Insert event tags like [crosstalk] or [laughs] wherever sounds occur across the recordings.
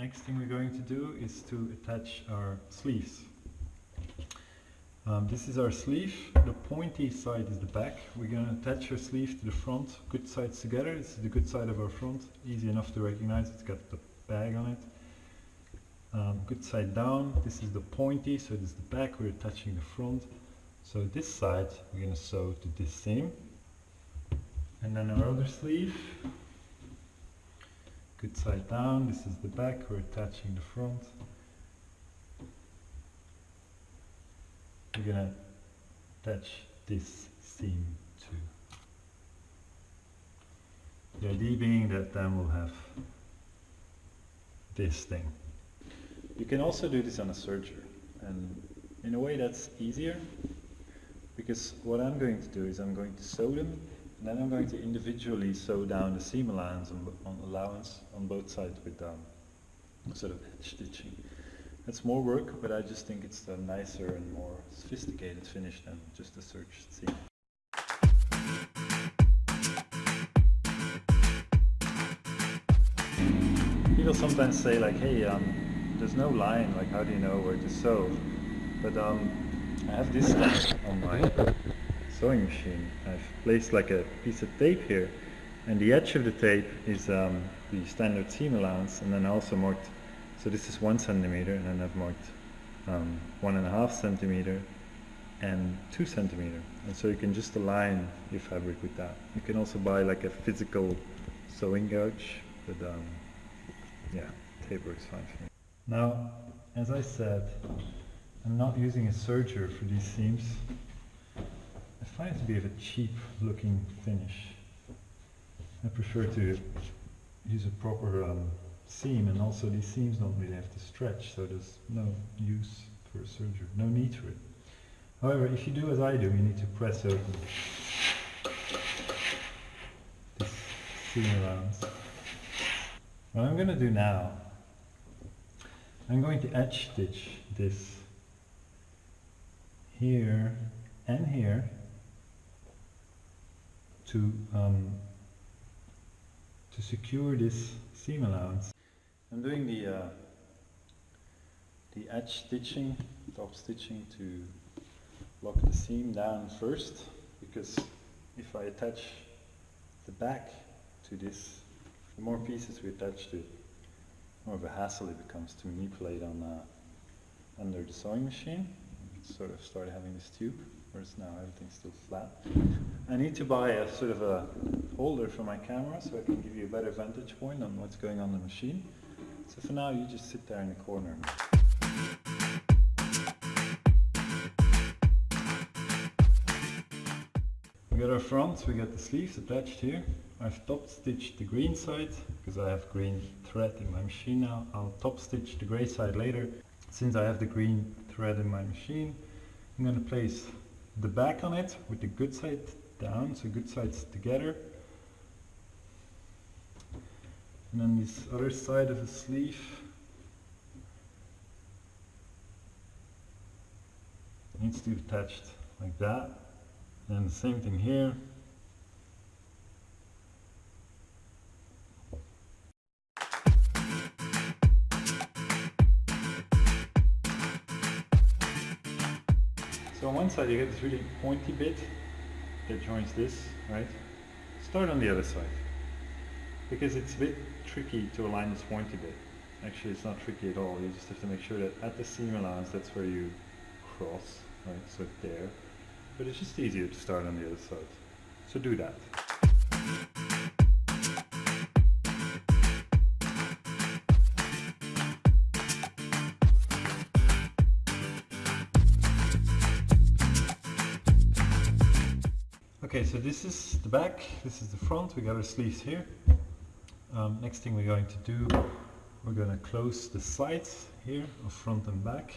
next thing we're going to do is to attach our sleeves. Um, this is our sleeve, the pointy side is the back. We're going to attach our sleeve to the front, good sides together. This is the good side of our front, easy enough to recognize, it's got the bag on it. Um, good side down, this is the pointy, so is the back, we're attaching the front. So this side we're going to sew to this seam. And then our other sleeve, good side down, this is the back, we're attaching the front. We're gonna attach this seam too. The idea being that then we'll have this thing. You can also do this on a serger and in a way that's easier because what I'm going to do is I'm going to sew them and then I'm going to individually sew down the seam allowance on, on allowance on both sides with um, sort of stitching. It's more work, but I just think it's a nicer and more sophisticated finish than just a serge seam. People sometimes say like, hey, um, there's no line, like how do you know where to sew? But um, I have this [laughs] on my sewing machine. I've placed like a piece of tape here and the edge of the tape is um, the standard seam allowance and then I also marked, so this is one centimeter and then I've marked um, one and a half centimeter and two centimeter and so you can just align your fabric with that. You can also buy like a physical sewing gauge but um, yeah, tape works fine for me. Now, as I said, I'm not using a serger for these seams. I it to be of a cheap looking finish. I prefer to use a proper um, seam and also these seams don't really have to stretch so there's no use for a serger, no need for it. However, if you do as I do, you need to press open this seam allowance. What I'm going to do now, I'm going to edge stitch this here and here to um, to secure this seam allowance. I'm doing the uh, the edge stitching, top stitching to lock the seam down first because if I attach the back to this the more pieces we attach to it, more of a hassle it becomes to manipulate on uh, under the sewing machine. Sort of started having this tube, whereas now everything's still flat. I need to buy a sort of a holder for my camera so I can give you a better vantage point on what's going on the machine. So for now you just sit there in the corner. We got our fronts, we got the sleeves attached here. I've top stitched the green side because I have green thread in my machine now. I'll top stitch the grey side later. Since I have the green thread in my machine, I'm going to place the back on it with the good side down, so good sides together. And then this other side of the sleeve needs to be attached like that. And the same thing here. On one side you get this really pointy bit that joins this, right? Start on the other side. Because it's a bit tricky to align this pointy bit. Actually it's not tricky at all, you just have to make sure that at the seam allowance that's where you cross, right? So there. But it's just easier to start on the other side. So do that. Okay, so this is the back, this is the front, we got our sleeves here. Um, next thing we're going to do, we're going to close the sides here of front and back.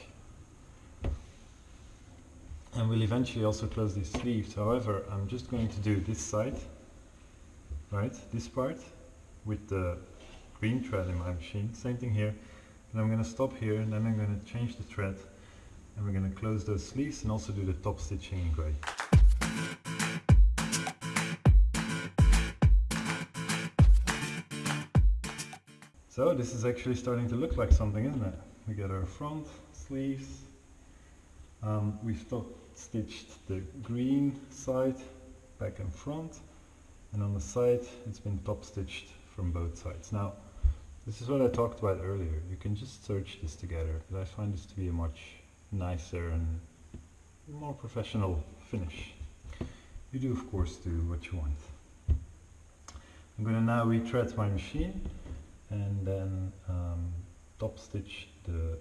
And we'll eventually also close these sleeves. However, I'm just going to do this side, right, this part, with the green thread in my machine. Same thing here. And I'm going to stop here and then I'm going to change the thread. And we're going to close those sleeves and also do the top stitching in grey. So this is actually starting to look like something, isn't it? We got our front sleeves. Um, we've top stitched the green side back and front and on the side it's been top stitched from both sides. Now this is what I talked about earlier. You can just serge this together, but I find this to be a much nicer and more professional finish. You do of course do what you want. I'm going to now rethread my machine and then um, top stitch the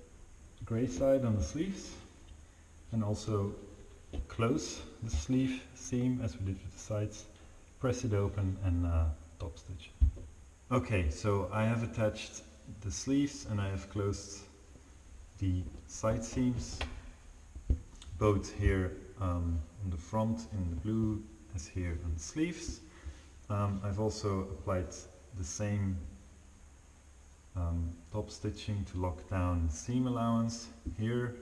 grey side on the sleeves and also close the sleeve seam as we did with the sides, press it open and uh, top stitch. Okay, so I have attached the sleeves and I have closed the side seams, both here um, on the front in the blue as here on the sleeves. Um, I've also applied the same um, top stitching to lock down the seam allowance here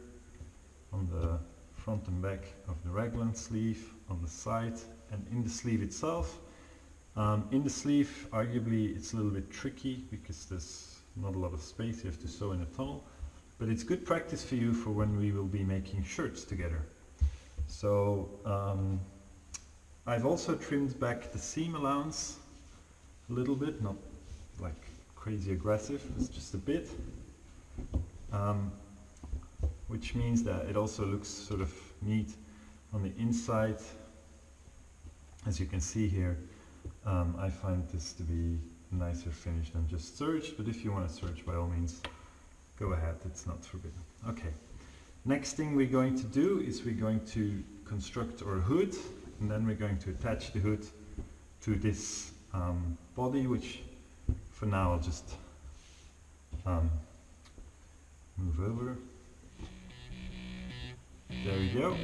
on the front and back of the raglan sleeve, on the side and in the sleeve itself. Um, in the sleeve, arguably it's a little bit tricky because there's not a lot of space, you have to sew in a tunnel. But it's good practice for you for when we will be making shirts together. So um, I've also trimmed back the seam allowance a little bit, not like crazy aggressive, it's just a bit. Um, which means that it also looks sort of neat on the inside. As you can see here, um, I find this to be nicer finish than just serge, but if you want to serge, by all means, go ahead, it's not forbidden. Okay, next thing we're going to do is we're going to construct our hood, and then we're going to attach the hood to this um, body, which for now I'll just um, move over. There we go.